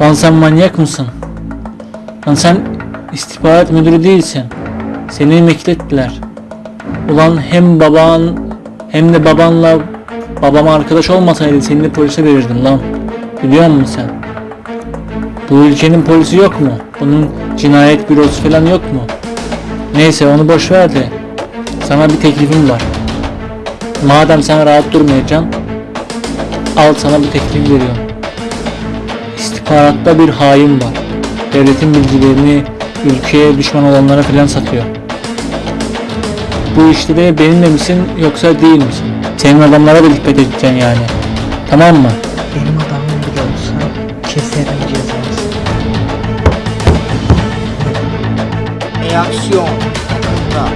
Lan sen manyak mısın? Lan sen istihbarat müdürü değilsin. Seni emekli ettiler. Ulan hem baban hem de babanla babama arkadaş olmasaydı seni de polise verirdim lan. Biliyor musun sen? Bu ülkenin polisi yok mu? Bunun cinayet bürosu falan yok mu? Neyse onu boş ver de sana bir teklifim var. Madem sen rahat durmayacaksın al sana bir teklif veriyorum. İstihbaratta bir hain var. Devletin bilgilerini ülkeye düşman olanlara falan satıyor. Bu işte de benimle misin yoksa değil misin? Senin adamlara da dikkat edeceksin yani. Tamam mı? Benim adamım bile olsa keserim cezasını. E aksiyon. Ha.